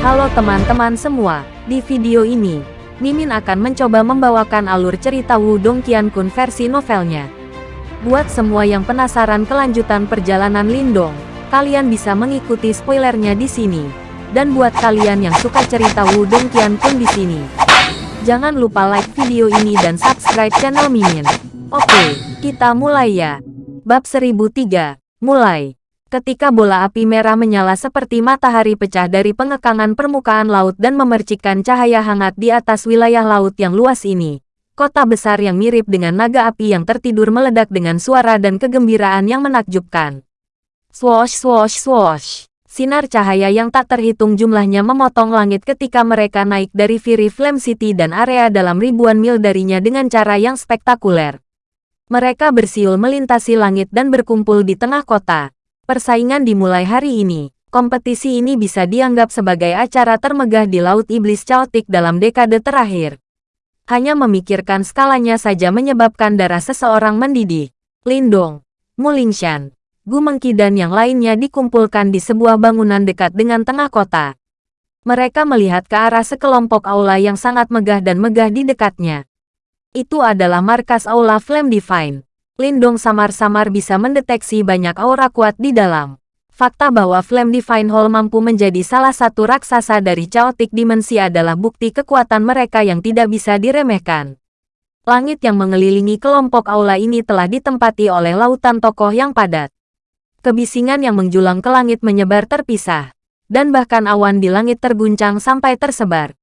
Halo teman-teman semua, di video ini, Mimin akan mencoba membawakan alur cerita Wudong Qiankun versi novelnya. Buat semua yang penasaran kelanjutan perjalanan Lindong, kalian bisa mengikuti spoilernya di sini. Dan buat kalian yang suka cerita Wudong Qiankun di sini, jangan lupa like video ini dan subscribe channel Mimin. Oke, kita mulai ya. Bab 1003, mulai. Ketika bola api merah menyala seperti matahari pecah dari pengekangan permukaan laut dan memercikkan cahaya hangat di atas wilayah laut yang luas ini, kota besar yang mirip dengan naga api yang tertidur meledak dengan suara dan kegembiraan yang menakjubkan. Swosh swosh swosh. Sinar cahaya yang tak terhitung jumlahnya memotong langit ketika mereka naik dari Fury Flame City dan area dalam ribuan mil darinya dengan cara yang spektakuler. Mereka bersiul melintasi langit dan berkumpul di tengah kota. Persaingan dimulai hari ini. Kompetisi ini bisa dianggap sebagai acara termegah di Laut Iblis Chaotic dalam dekade terakhir. Hanya memikirkan skalanya saja menyebabkan darah seseorang mendidih. Lindong, Mulingshan, Gumengki dan yang lainnya dikumpulkan di sebuah bangunan dekat dengan tengah kota. Mereka melihat ke arah sekelompok aula yang sangat megah dan megah di dekatnya. Itu adalah markas aula Flame Divine. Lindong samar-samar bisa mendeteksi banyak aura kuat di dalam. Fakta bahwa Flame Divine Hall mampu menjadi salah satu raksasa dari Chaotic Dimensi adalah bukti kekuatan mereka yang tidak bisa diremehkan. Langit yang mengelilingi kelompok aula ini telah ditempati oleh lautan tokoh yang padat. Kebisingan yang menjulang ke langit menyebar terpisah. Dan bahkan awan di langit terguncang sampai tersebar.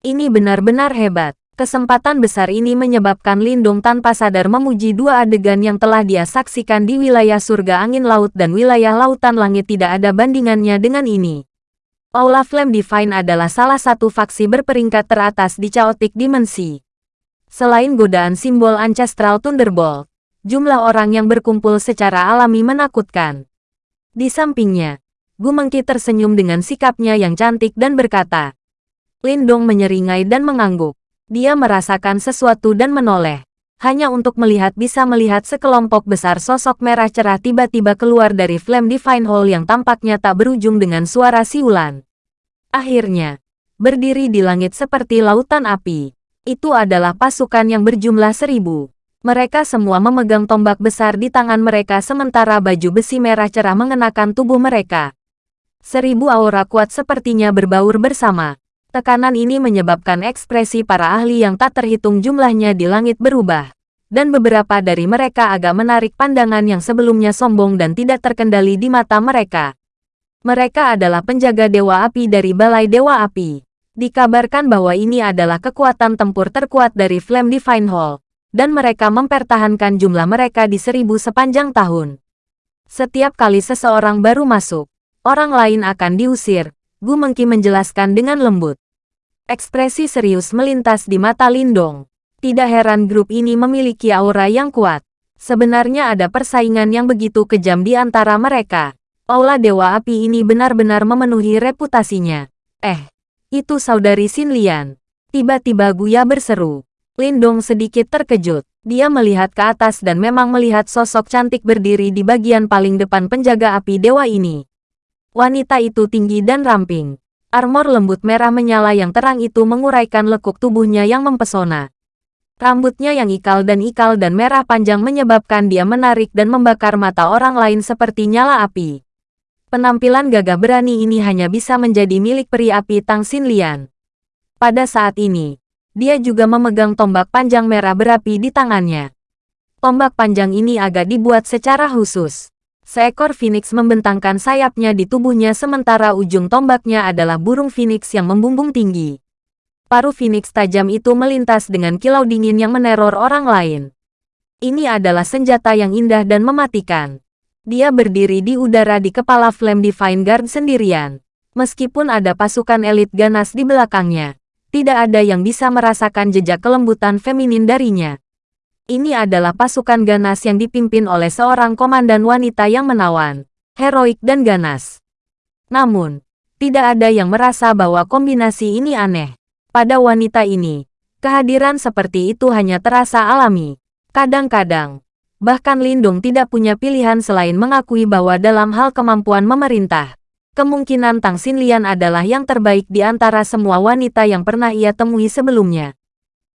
Ini benar-benar hebat. Kesempatan besar ini menyebabkan Lindung tanpa sadar memuji dua adegan yang telah dia saksikan di wilayah surga angin laut dan wilayah lautan langit tidak ada bandingannya dengan ini. Aula Flame Divine adalah salah satu faksi berperingkat teratas di Chaotic Dimensi. Selain godaan simbol Ancestral Thunderbolt, jumlah orang yang berkumpul secara alami menakutkan. Di sampingnya, Gumengki tersenyum dengan sikapnya yang cantik dan berkata, Lindong menyeringai dan mengangguk. Dia merasakan sesuatu dan menoleh. Hanya untuk melihat bisa melihat sekelompok besar sosok merah cerah tiba-tiba keluar dari Flame Divine Hall yang tampaknya tak berujung dengan suara siulan. Akhirnya, berdiri di langit seperti lautan api. Itu adalah pasukan yang berjumlah seribu. Mereka semua memegang tombak besar di tangan mereka sementara baju besi merah cerah mengenakan tubuh mereka. Seribu aura kuat sepertinya berbaur bersama. Tekanan ini menyebabkan ekspresi para ahli yang tak terhitung jumlahnya di langit berubah. Dan beberapa dari mereka agak menarik pandangan yang sebelumnya sombong dan tidak terkendali di mata mereka. Mereka adalah penjaga Dewa Api dari Balai Dewa Api. Dikabarkan bahwa ini adalah kekuatan tempur terkuat dari Flame Divine Hall. Dan mereka mempertahankan jumlah mereka di seribu sepanjang tahun. Setiap kali seseorang baru masuk, orang lain akan diusir, Gu Mengki menjelaskan dengan lembut. Ekspresi serius melintas di mata Lindong. Tidak heran grup ini memiliki aura yang kuat. Sebenarnya ada persaingan yang begitu kejam di antara mereka. Aula Dewa Api ini benar-benar memenuhi reputasinya. Eh, itu saudari Xin Lian. Tiba-tiba Guya berseru. Lindong sedikit terkejut. Dia melihat ke atas dan memang melihat sosok cantik berdiri di bagian paling depan penjaga api dewa ini. Wanita itu tinggi dan ramping. Armor lembut merah menyala yang terang itu menguraikan lekuk tubuhnya yang mempesona. Rambutnya yang ikal dan ikal dan merah panjang menyebabkan dia menarik dan membakar mata orang lain seperti nyala api. Penampilan gagah berani ini hanya bisa menjadi milik peri api Tang Xin Lian. Pada saat ini, dia juga memegang tombak panjang merah berapi di tangannya. Tombak panjang ini agak dibuat secara khusus. Seekor phoenix membentangkan sayapnya di tubuhnya sementara ujung tombaknya adalah burung phoenix yang membumbung tinggi. Paru phoenix tajam itu melintas dengan kilau dingin yang meneror orang lain. Ini adalah senjata yang indah dan mematikan. Dia berdiri di udara di kepala Flame Divine Guard sendirian. Meskipun ada pasukan elit ganas di belakangnya, tidak ada yang bisa merasakan jejak kelembutan feminin darinya. Ini adalah pasukan ganas yang dipimpin oleh seorang komandan wanita yang menawan, heroik dan ganas. Namun, tidak ada yang merasa bahwa kombinasi ini aneh. Pada wanita ini, kehadiran seperti itu hanya terasa alami. Kadang-kadang, bahkan Lindung tidak punya pilihan selain mengakui bahwa dalam hal kemampuan memerintah, Kemungkinan Tang Xinlian adalah yang terbaik di antara semua wanita yang pernah ia temui sebelumnya.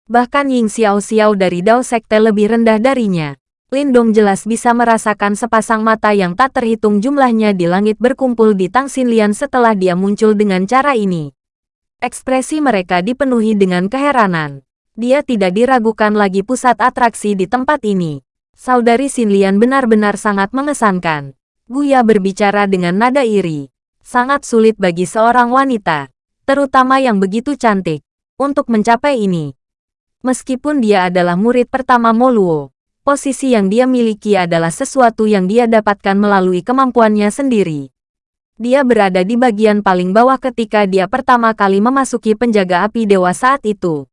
Bahkan Ying Xiao Xiao dari Dao Sekte lebih rendah darinya. Lindong jelas bisa merasakan sepasang mata yang tak terhitung jumlahnya di langit berkumpul di Tang Xinlian setelah dia muncul dengan cara ini. Ekspresi mereka dipenuhi dengan keheranan. Dia tidak diragukan lagi pusat atraksi di tempat ini. Saudari Xinlian benar-benar sangat mengesankan. Guya berbicara dengan nada iri sangat sulit bagi seorang wanita, terutama yang begitu cantik, untuk mencapai ini. Meskipun dia adalah murid pertama Moluo, posisi yang dia miliki adalah sesuatu yang dia dapatkan melalui kemampuannya sendiri. Dia berada di bagian paling bawah ketika dia pertama kali memasuki penjaga api dewa saat itu.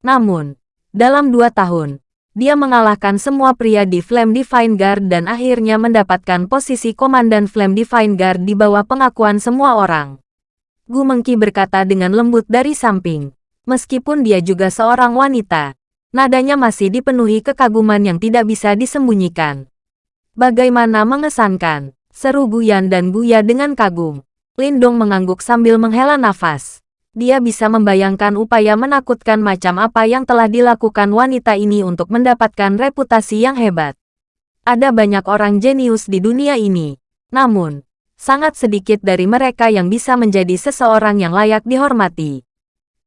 Namun, dalam dua tahun, dia mengalahkan semua pria di Flame Divine Guard dan akhirnya mendapatkan posisi Komandan Flame Divine Guard di bawah pengakuan semua orang. Gu Mengki berkata dengan lembut dari samping. Meskipun dia juga seorang wanita, nadanya masih dipenuhi kekaguman yang tidak bisa disembunyikan. Bagaimana mengesankan, seru Guyan dan Guya dengan kagum. Lindong mengangguk sambil menghela nafas. Dia bisa membayangkan upaya menakutkan macam apa yang telah dilakukan wanita ini untuk mendapatkan reputasi yang hebat. Ada banyak orang jenius di dunia ini. Namun, sangat sedikit dari mereka yang bisa menjadi seseorang yang layak dihormati.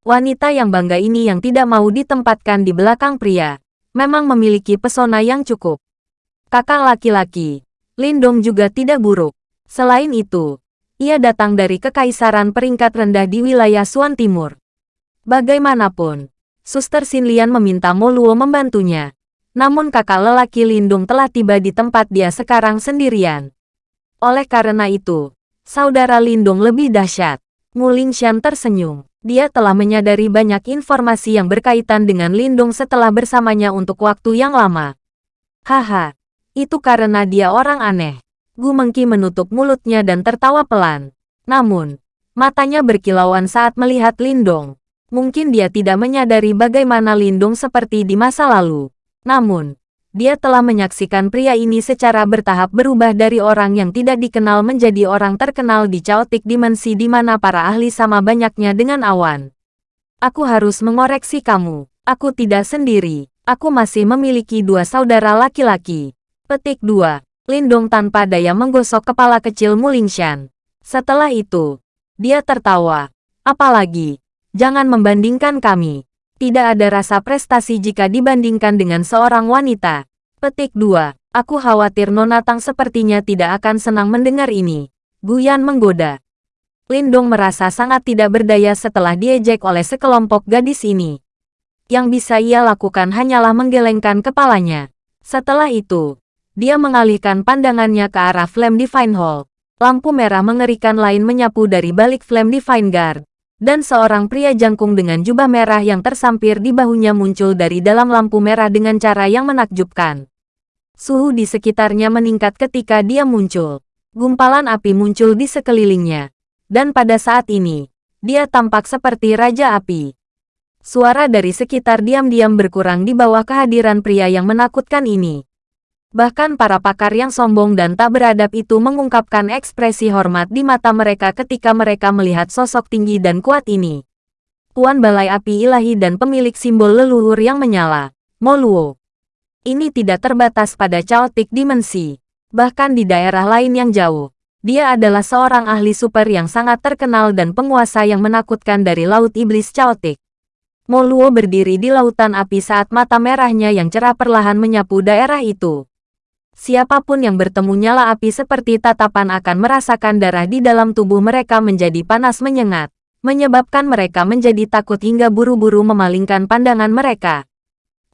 Wanita yang bangga ini yang tidak mau ditempatkan di belakang pria, memang memiliki pesona yang cukup. Kakak laki-laki, Lindong juga tidak buruk. Selain itu, ia datang dari kekaisaran peringkat rendah di wilayah Suan Timur. Bagaimanapun, Suster Xinlian meminta Moluo membantunya. Namun kakak lelaki Lindung telah tiba di tempat dia sekarang sendirian. Oleh karena itu, saudara Lindung lebih dahsyat. Nguling Shan tersenyum. Dia telah menyadari banyak informasi yang berkaitan dengan Lindung setelah bersamanya untuk waktu yang lama. Haha, itu karena dia orang aneh. Gu Mengki menutup mulutnya dan tertawa pelan. Namun, matanya berkilauan saat melihat Lindong. Mungkin dia tidak menyadari bagaimana Lindong seperti di masa lalu. Namun, dia telah menyaksikan pria ini secara bertahap berubah dari orang yang tidak dikenal menjadi orang terkenal di caotik dimensi di mana para ahli sama banyaknya dengan awan. Aku harus mengoreksi kamu. Aku tidak sendiri. Aku masih memiliki dua saudara laki-laki. Petik 2. Lindong tanpa daya menggosok kepala kecil Mulingshan. Setelah itu, dia tertawa. Apalagi, jangan membandingkan kami. Tidak ada rasa prestasi jika dibandingkan dengan seorang wanita. Petik 2. Aku khawatir Nona Tang sepertinya tidak akan senang mendengar ini. Guyan menggoda. Lindong merasa sangat tidak berdaya setelah diejek oleh sekelompok gadis ini. Yang bisa ia lakukan hanyalah menggelengkan kepalanya. Setelah itu, dia mengalihkan pandangannya ke arah Flame Divine Hall. Lampu merah mengerikan lain menyapu dari balik Flame Divine Guard. Dan seorang pria jangkung dengan jubah merah yang tersampir di bahunya muncul dari dalam lampu merah dengan cara yang menakjubkan. Suhu di sekitarnya meningkat ketika dia muncul. Gumpalan api muncul di sekelilingnya. Dan pada saat ini, dia tampak seperti Raja Api. Suara dari sekitar diam-diam berkurang di bawah kehadiran pria yang menakutkan ini. Bahkan para pakar yang sombong dan tak beradab itu mengungkapkan ekspresi hormat di mata mereka ketika mereka melihat sosok tinggi dan kuat ini. Tuan Balai Api Ilahi dan pemilik simbol leluhur yang menyala, Moluo. Ini tidak terbatas pada caotik dimensi. Bahkan di daerah lain yang jauh, dia adalah seorang ahli super yang sangat terkenal dan penguasa yang menakutkan dari Laut Iblis Caotik. Moluo berdiri di lautan api saat mata merahnya yang cerah perlahan menyapu daerah itu. Siapa pun yang bertemu nyala api seperti tatapan akan merasakan darah di dalam tubuh mereka menjadi panas menyengat, menyebabkan mereka menjadi takut hingga buru-buru memalingkan pandangan mereka.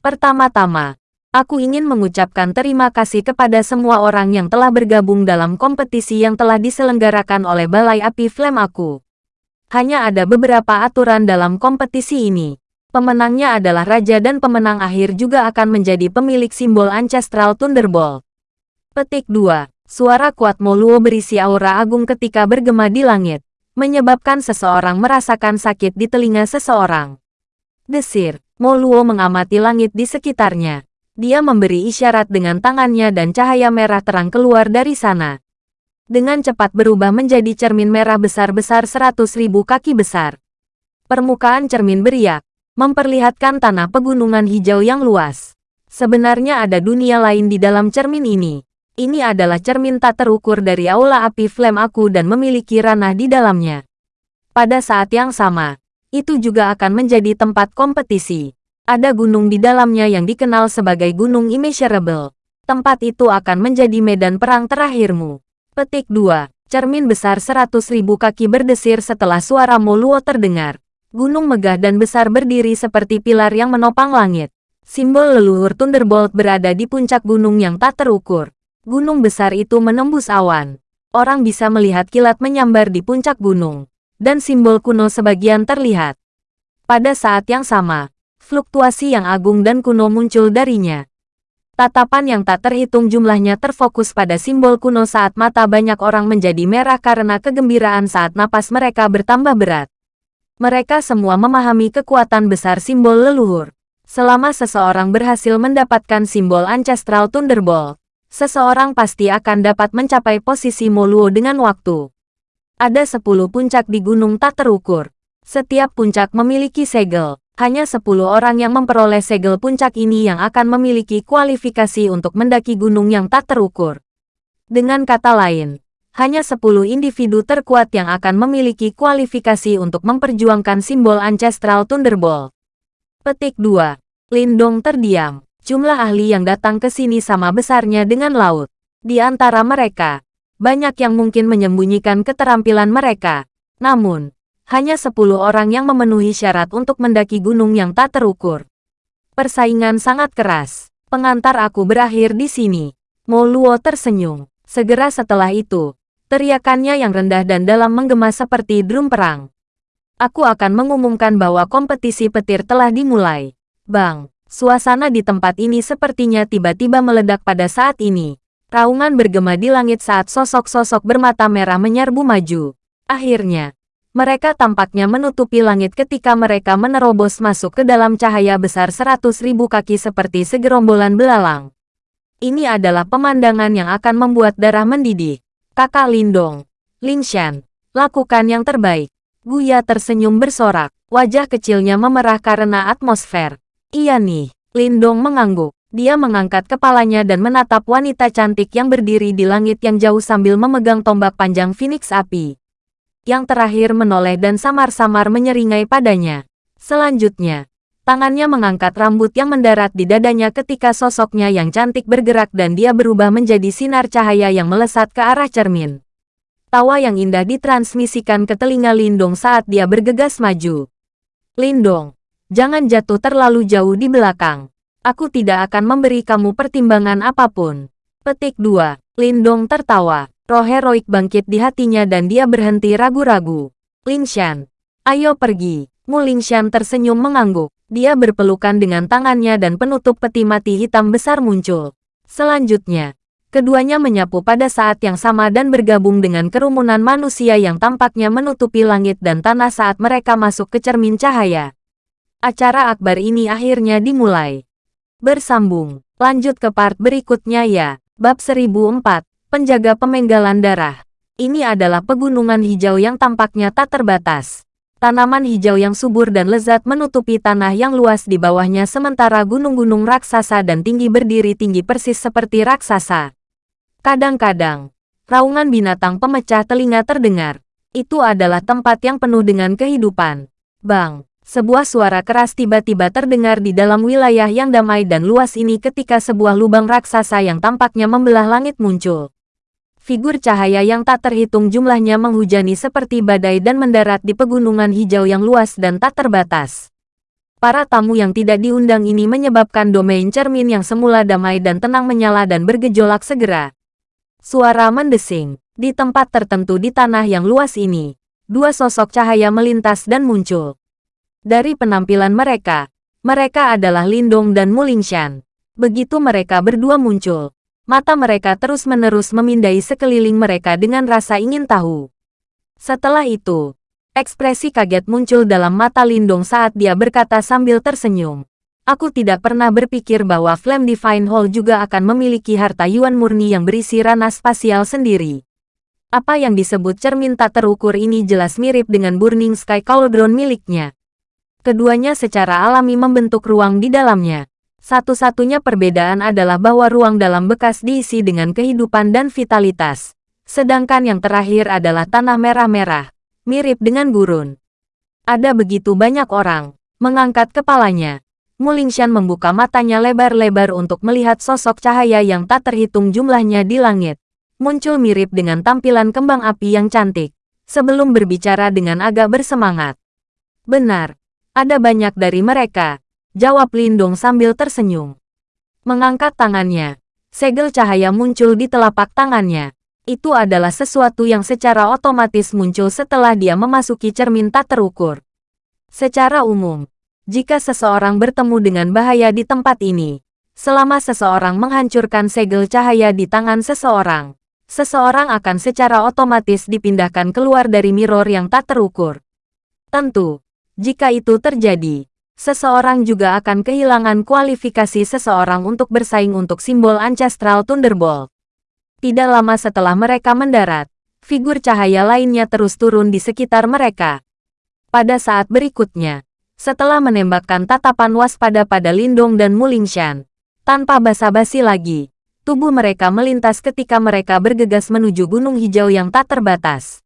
Pertama-tama, aku ingin mengucapkan terima kasih kepada semua orang yang telah bergabung dalam kompetisi yang telah diselenggarakan oleh Balai Api Flame aku. Hanya ada beberapa aturan dalam kompetisi ini. Pemenangnya adalah raja dan pemenang akhir juga akan menjadi pemilik simbol Ancestral Thunderbolt. Petik 2. Suara kuat Moluo berisi aura agung ketika bergema di langit, menyebabkan seseorang merasakan sakit di telinga seseorang. Desir, Moluo mengamati langit di sekitarnya. Dia memberi isyarat dengan tangannya dan cahaya merah terang keluar dari sana. dengan cepat berubah menjadi cermin merah besar-besar seratus ribu kaki besar. Permukaan cermin beriak, memperlihatkan tanah pegunungan hijau yang luas. Sebenarnya ada dunia lain di dalam cermin ini. Ini adalah cermin tak terukur dari aula api flame aku dan memiliki ranah di dalamnya. Pada saat yang sama, itu juga akan menjadi tempat kompetisi. Ada gunung di dalamnya yang dikenal sebagai Gunung Immeasurable. Tempat itu akan menjadi medan perang terakhirmu. Petik 2. Cermin besar seratus ribu kaki berdesir setelah suara Moluo terdengar. Gunung megah dan besar berdiri seperti pilar yang menopang langit. Simbol leluhur Thunderbolt berada di puncak gunung yang tak terukur. Gunung besar itu menembus awan. Orang bisa melihat kilat menyambar di puncak gunung. Dan simbol kuno sebagian terlihat. Pada saat yang sama, fluktuasi yang agung dan kuno muncul darinya. Tatapan yang tak terhitung jumlahnya terfokus pada simbol kuno saat mata banyak orang menjadi merah karena kegembiraan saat napas mereka bertambah berat. Mereka semua memahami kekuatan besar simbol leluhur. Selama seseorang berhasil mendapatkan simbol Ancestral Thunderbolt, seseorang pasti akan dapat mencapai posisi Moluo dengan waktu. Ada sepuluh puncak di gunung tak terukur. Setiap puncak memiliki segel, hanya 10 orang yang memperoleh segel puncak ini yang akan memiliki kualifikasi untuk mendaki gunung yang tak terukur. Dengan kata lain, hanya 10 individu terkuat yang akan memiliki kualifikasi untuk memperjuangkan simbol Ancestral Thunderbolt. Petik 2. Lindong terdiam. Jumlah ahli yang datang ke sini sama besarnya dengan laut. Di antara mereka, banyak yang mungkin menyembunyikan keterampilan mereka. Namun, hanya 10 orang yang memenuhi syarat untuk mendaki gunung yang tak terukur. Persaingan sangat keras. Pengantar aku berakhir di sini. Moluo tersenyum. Segera setelah itu, teriakannya yang rendah dan dalam menggema seperti drum perang. Aku akan mengumumkan bahwa kompetisi petir telah dimulai. Bang, suasana di tempat ini sepertinya tiba-tiba meledak pada saat ini. Raungan bergema di langit saat sosok-sosok bermata merah menyerbu maju. Akhirnya, mereka tampaknya menutupi langit ketika mereka menerobos masuk ke dalam cahaya besar seratus ribu kaki seperti segerombolan belalang. Ini adalah pemandangan yang akan membuat darah mendidih. Kakak Lindong, Lingshan, lakukan yang terbaik. Guya tersenyum bersorak, wajah kecilnya memerah karena atmosfer. Iya nih, Lindong mengangguk. Dia mengangkat kepalanya dan menatap wanita cantik yang berdiri di langit yang jauh sambil memegang tombak panjang Phoenix api yang terakhir menoleh dan samar-samar menyeringai padanya. Selanjutnya, tangannya mengangkat rambut yang mendarat di dadanya ketika sosoknya yang cantik bergerak dan dia berubah menjadi sinar cahaya yang melesat ke arah cermin. Tawa yang indah ditransmisikan ke telinga Lindong saat dia bergegas maju. Lindong, jangan jatuh terlalu jauh di belakang. Aku tidak akan memberi kamu pertimbangan apa pun. Petik 2. Lindong tertawa. Roh heroik bangkit di hatinya dan dia berhenti ragu-ragu. Lingshan, ayo pergi. Mu Lingshan tersenyum mengangguk. Dia berpelukan dengan tangannya dan penutup peti mati hitam besar muncul. Selanjutnya, keduanya menyapu pada saat yang sama dan bergabung dengan kerumunan manusia yang tampaknya menutupi langit dan tanah saat mereka masuk ke cermin cahaya. Acara akbar ini akhirnya dimulai. Bersambung, lanjut ke part berikutnya ya. Bab 1004, penjaga pemenggalan darah. Ini adalah pegunungan hijau yang tampaknya tak terbatas. Tanaman hijau yang subur dan lezat menutupi tanah yang luas di bawahnya sementara gunung-gunung raksasa dan tinggi berdiri tinggi persis seperti raksasa. Kadang-kadang, raungan binatang pemecah telinga terdengar. Itu adalah tempat yang penuh dengan kehidupan. Bang, sebuah suara keras tiba-tiba terdengar di dalam wilayah yang damai dan luas ini ketika sebuah lubang raksasa yang tampaknya membelah langit muncul. Figur cahaya yang tak terhitung jumlahnya menghujani seperti badai dan mendarat di pegunungan hijau yang luas dan tak terbatas. Para tamu yang tidak diundang ini menyebabkan domain cermin yang semula damai dan tenang menyala dan bergejolak segera. Suara mendesing. Di tempat tertentu di tanah yang luas ini, dua sosok cahaya melintas dan muncul. Dari penampilan mereka, mereka adalah Lindong dan Mulingshan. Begitu mereka berdua muncul, Mata mereka terus-menerus memindai sekeliling mereka dengan rasa ingin tahu. Setelah itu, ekspresi kaget muncul dalam mata Lindong saat dia berkata sambil tersenyum. Aku tidak pernah berpikir bahwa Flame Divine Hall juga akan memiliki harta Yuan murni yang berisi ranah spasial sendiri. Apa yang disebut cermin tak terukur ini jelas mirip dengan Burning Sky Cauldron miliknya. Keduanya secara alami membentuk ruang di dalamnya. Satu-satunya perbedaan adalah bahwa ruang dalam bekas diisi dengan kehidupan dan vitalitas. Sedangkan yang terakhir adalah tanah merah-merah, mirip dengan gurun. Ada begitu banyak orang, mengangkat kepalanya. Mulingshan membuka matanya lebar-lebar untuk melihat sosok cahaya yang tak terhitung jumlahnya di langit. Muncul mirip dengan tampilan kembang api yang cantik, sebelum berbicara dengan agak bersemangat. Benar, ada banyak dari mereka, Jawab Lindung sambil tersenyum. Mengangkat tangannya. Segel cahaya muncul di telapak tangannya. Itu adalah sesuatu yang secara otomatis muncul setelah dia memasuki cermin tak terukur. Secara umum, jika seseorang bertemu dengan bahaya di tempat ini, selama seseorang menghancurkan segel cahaya di tangan seseorang, seseorang akan secara otomatis dipindahkan keluar dari mirror yang tak terukur. Tentu, jika itu terjadi, seseorang juga akan kehilangan kualifikasi seseorang untuk bersaing untuk simbol Ancestral Thunderbolt. Tidak lama setelah mereka mendarat, figur cahaya lainnya terus turun di sekitar mereka. Pada saat berikutnya, setelah menembakkan tatapan waspada pada Lindong dan Mulingshan, tanpa basa-basi lagi, tubuh mereka melintas ketika mereka bergegas menuju gunung hijau yang tak terbatas.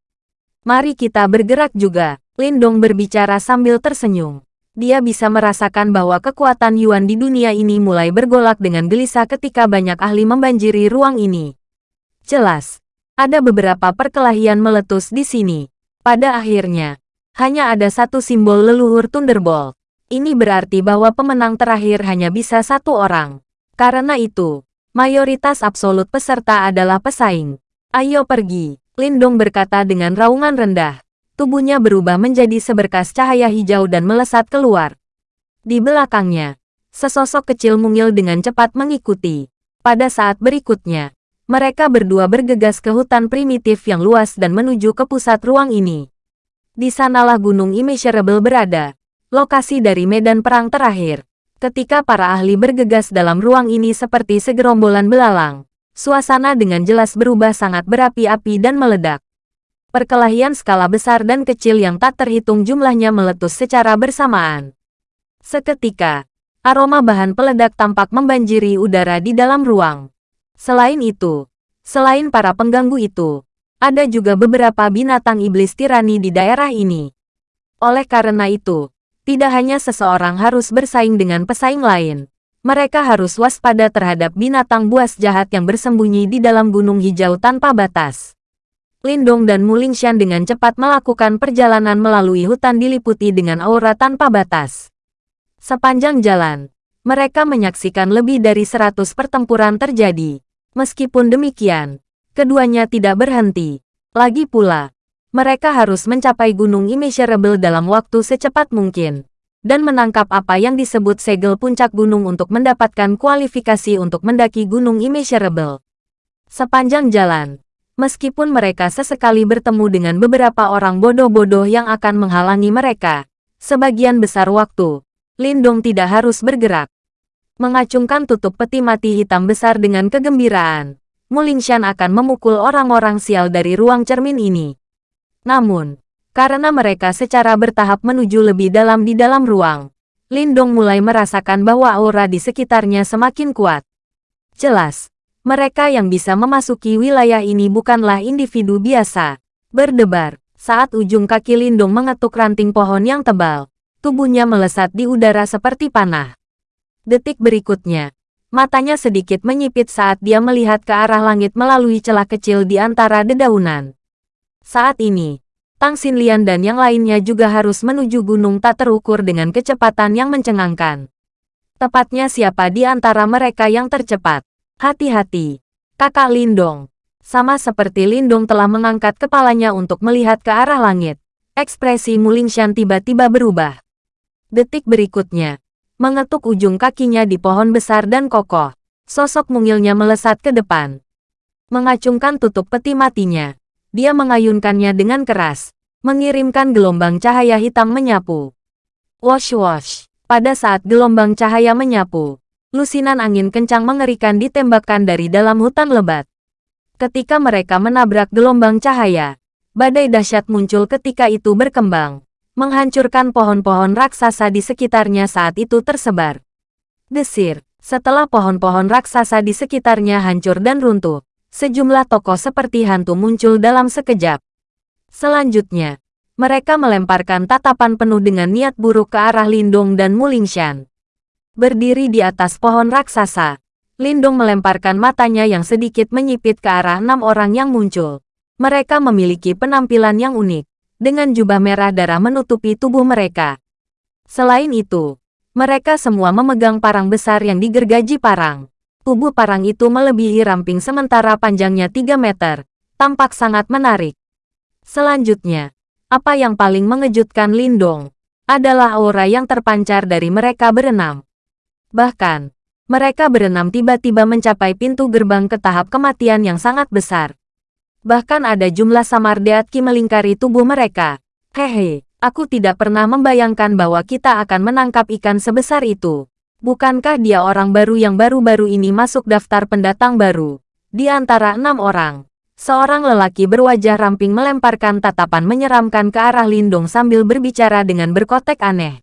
Mari kita bergerak juga, Lindong berbicara sambil tersenyum dia bisa merasakan bahwa kekuatan Yuan di dunia ini mulai bergolak dengan gelisah ketika banyak ahli membanjiri ruang ini. Jelas, ada beberapa perkelahian meletus di sini. Pada akhirnya, hanya ada satu simbol leluhur Thunderbolt. Ini berarti bahwa pemenang terakhir hanya bisa satu orang. Karena itu, mayoritas absolut peserta adalah pesaing. Ayo pergi, Lindong berkata dengan raungan rendah tubuhnya berubah menjadi seberkas cahaya hijau dan melesat keluar. Di belakangnya, sesosok kecil mungil dengan cepat mengikuti. Pada saat berikutnya, mereka berdua bergegas ke hutan primitif yang luas dan menuju ke pusat ruang ini. Di sanalah Gunung Immeasurable berada, lokasi dari medan perang terakhir. Ketika para ahli bergegas dalam ruang ini seperti segerombolan belalang, suasana dengan jelas berubah sangat berapi-api dan meledak. Perkelahian skala besar dan kecil yang tak terhitung jumlahnya meletus secara bersamaan. Seketika, aroma bahan peledak tampak membanjiri udara di dalam ruang. Selain itu, selain para pengganggu itu, ada juga beberapa binatang iblis tirani di daerah ini. Oleh karena itu, tidak hanya seseorang harus bersaing dengan pesaing lain, mereka harus waspada terhadap binatang buas jahat yang bersembunyi di dalam gunung hijau tanpa batas. Lindong dan Mulingshan dengan cepat melakukan perjalanan melalui hutan diliputi dengan aura tanpa batas. Sepanjang jalan, mereka menyaksikan lebih dari seratus pertempuran terjadi. Meskipun demikian, keduanya tidak berhenti. Lagi pula, mereka harus mencapai Gunung Immeasurable dalam waktu secepat mungkin dan menangkap apa yang disebut segel puncak gunung untuk mendapatkan kualifikasi untuk mendaki Gunung Immeasurable. Sepanjang jalan, Meskipun mereka sesekali bertemu dengan beberapa orang bodoh-bodoh yang akan menghalangi mereka, sebagian besar waktu, Lindong tidak harus bergerak. Mengacungkan tutup peti mati hitam besar dengan kegembiraan, Mulingshan akan memukul orang-orang sial dari ruang cermin ini. Namun, karena mereka secara bertahap menuju lebih dalam di dalam ruang, Lindong mulai merasakan bahwa aura di sekitarnya semakin kuat. Jelas, mereka yang bisa memasuki wilayah ini bukanlah individu biasa. Berdebar, saat ujung kaki Lindung mengetuk ranting pohon yang tebal, tubuhnya melesat di udara seperti panah. Detik berikutnya, matanya sedikit menyipit saat dia melihat ke arah langit melalui celah kecil di antara dedaunan. Saat ini, Tang Xinlian dan yang lainnya juga harus menuju gunung tak terukur dengan kecepatan yang mencengangkan. Tepatnya siapa di antara mereka yang tercepat? Hati-hati, kakak Lindong. Sama seperti Lindong telah mengangkat kepalanya untuk melihat ke arah langit. Ekspresi Mulingshan tiba-tiba berubah. Detik berikutnya, mengetuk ujung kakinya di pohon besar dan kokoh. Sosok mungilnya melesat ke depan. Mengacungkan tutup peti matinya. Dia mengayunkannya dengan keras, mengirimkan gelombang cahaya hitam menyapu. Wash wash. Pada saat gelombang cahaya menyapu, lusinan angin kencang mengerikan ditembakkan dari dalam hutan lebat. Ketika mereka menabrak gelombang cahaya, badai dahsyat muncul ketika itu berkembang, menghancurkan pohon-pohon raksasa di sekitarnya saat itu tersebar. Desir, setelah pohon-pohon raksasa di sekitarnya hancur dan runtuh, sejumlah tokoh seperti hantu muncul dalam sekejap. Selanjutnya, mereka melemparkan tatapan penuh dengan niat buruk ke arah Lindong dan Mulingshan. Berdiri di atas pohon raksasa, Lindong melemparkan matanya yang sedikit menyipit ke arah enam orang yang muncul. Mereka memiliki penampilan yang unik, dengan jubah merah darah menutupi tubuh mereka. Selain itu, mereka semua memegang parang besar yang digergaji parang. Tubuh parang itu melebihi ramping sementara panjangnya 3 meter, tampak sangat menarik. Selanjutnya, apa yang paling mengejutkan Lindong adalah aura yang terpancar dari mereka berenam. Bahkan, mereka berenam tiba-tiba mencapai pintu gerbang ke tahap kematian yang sangat besar. Bahkan ada jumlah samar deatki melingkari tubuh mereka. Hehe, aku tidak pernah membayangkan bahwa kita akan menangkap ikan sebesar itu. Bukankah dia orang baru yang baru-baru ini masuk daftar pendatang baru? Di antara enam orang, seorang lelaki berwajah ramping melemparkan tatapan menyeramkan ke arah Lindung sambil berbicara dengan berkotek aneh.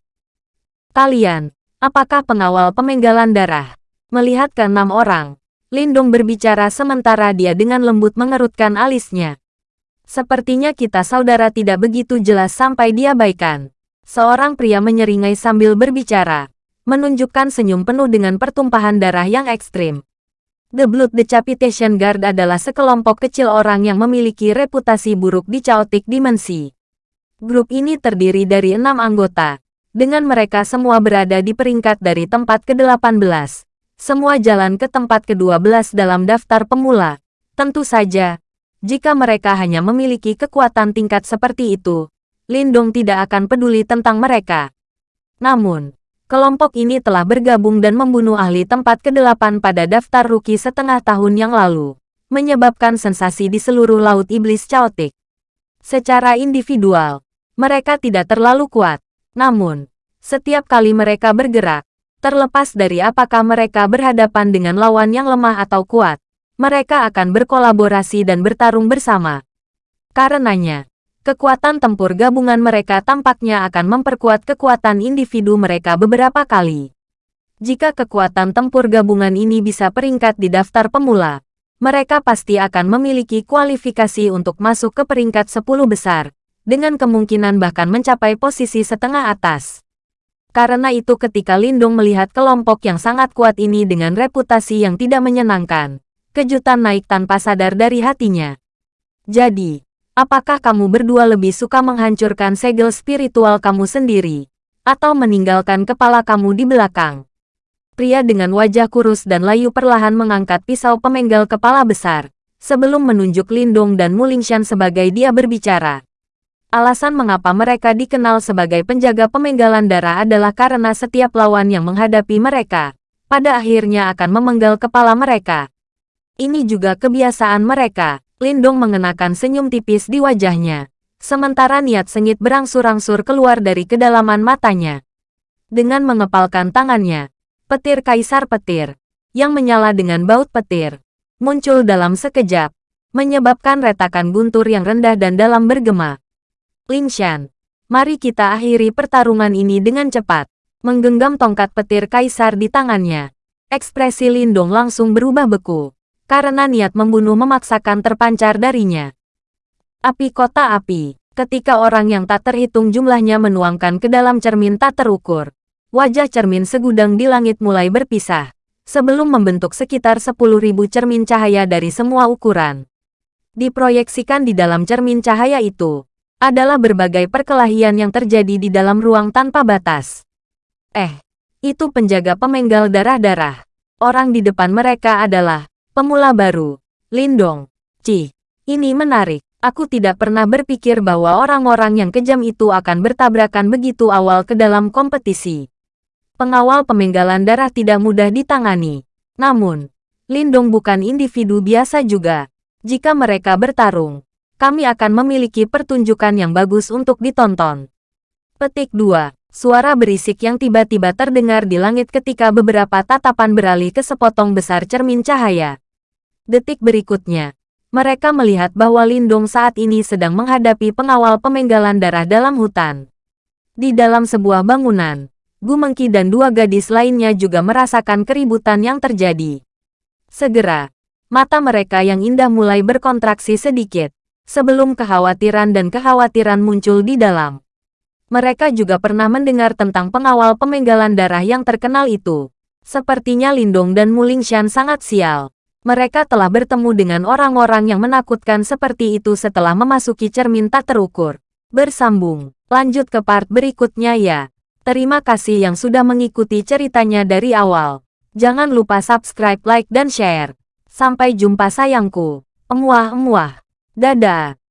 Kalian, Apakah pengawal pemenggalan darah? Melihat ke enam orang, Lindong berbicara sementara dia dengan lembut mengerutkan alisnya. Sepertinya kita saudara tidak begitu jelas sampai diabaikan. Seorang pria menyeringai sambil berbicara, menunjukkan senyum penuh dengan pertumpahan darah yang ekstrim. The Blood Decapitation Guard adalah sekelompok kecil orang yang memiliki reputasi buruk di Chaotic Dimensi. Grup ini terdiri dari enam anggota, dengan mereka semua berada di peringkat dari tempat ke-18. Semua jalan ke tempat ke-12 dalam daftar pemula. Tentu saja, jika mereka hanya memiliki kekuatan tingkat seperti itu, Lindong tidak akan peduli tentang mereka. Namun, kelompok ini telah bergabung dan membunuh ahli tempat ke-8 pada daftar rookie setengah tahun yang lalu, menyebabkan sensasi di seluruh Laut Iblis Chaotic. Secara individual, mereka tidak terlalu kuat, namun, setiap kali mereka bergerak, terlepas dari apakah mereka berhadapan dengan lawan yang lemah atau kuat, mereka akan berkolaborasi dan bertarung bersama. Karenanya, kekuatan tempur gabungan mereka tampaknya akan memperkuat kekuatan individu mereka beberapa kali. Jika kekuatan tempur gabungan ini bisa peringkat di daftar pemula, mereka pasti akan memiliki kualifikasi untuk masuk ke peringkat 10 besar, dengan kemungkinan bahkan mencapai posisi setengah atas. Karena itu ketika Lindung melihat kelompok yang sangat kuat ini dengan reputasi yang tidak menyenangkan, kejutan naik tanpa sadar dari hatinya. Jadi, apakah kamu berdua lebih suka menghancurkan segel spiritual kamu sendiri, atau meninggalkan kepala kamu di belakang? Pria dengan wajah kurus dan layu perlahan mengangkat pisau pemenggal kepala besar, sebelum menunjuk Lindung dan Mulingshan sebagai dia berbicara. Alasan mengapa mereka dikenal sebagai penjaga pemenggalan darah adalah karena setiap lawan yang menghadapi mereka, pada akhirnya akan memenggal kepala mereka. Ini juga kebiasaan mereka. Lindong mengenakan senyum tipis di wajahnya, sementara niat sengit berangsur-angsur keluar dari kedalaman matanya. Dengan mengepalkan tangannya, petir kaisar petir, yang menyala dengan baut petir, muncul dalam sekejap, menyebabkan retakan guntur yang rendah dan dalam bergema. Lin Shan, mari kita akhiri pertarungan ini dengan cepat. Menggenggam tongkat petir kaisar di tangannya. Ekspresi Lindong langsung berubah beku. Karena niat membunuh memaksakan terpancar darinya. Api kota api. Ketika orang yang tak terhitung jumlahnya menuangkan ke dalam cermin tak terukur. Wajah cermin segudang di langit mulai berpisah. Sebelum membentuk sekitar 10.000 cermin cahaya dari semua ukuran. Diproyeksikan di dalam cermin cahaya itu, adalah berbagai perkelahian yang terjadi di dalam ruang tanpa batas. Eh, itu penjaga pemenggal darah-darah. Orang di depan mereka adalah pemula baru, Lindong. Ci, ini menarik. Aku tidak pernah berpikir bahwa orang-orang yang kejam itu akan bertabrakan begitu awal ke dalam kompetisi. Pengawal pemenggalan darah tidak mudah ditangani. Namun, Lindong bukan individu biasa juga. Jika mereka bertarung, kami akan memiliki pertunjukan yang bagus untuk ditonton. Petik 2. Suara berisik yang tiba-tiba terdengar di langit ketika beberapa tatapan beralih ke sepotong besar cermin cahaya. Detik berikutnya, Mereka melihat bahwa Lindong saat ini sedang menghadapi pengawal pemenggalan darah dalam hutan. Di dalam sebuah bangunan, Gu Mengki dan dua gadis lainnya juga merasakan keributan yang terjadi. Segera, mata mereka yang indah mulai berkontraksi sedikit, sebelum kekhawatiran dan kekhawatiran muncul di dalam. Mereka juga pernah mendengar tentang pengawal pemenggalan darah yang terkenal itu. Sepertinya Lindong dan Mulingshan sangat sial. Mereka telah bertemu dengan orang-orang yang menakutkan seperti itu setelah memasuki cermin tak terukur. Bersambung. Lanjut ke part berikutnya ya. Terima kasih yang sudah mengikuti ceritanya dari awal. Jangan lupa subscribe, like, dan share. Sampai jumpa sayangku. Emuah-emuah. Dadah.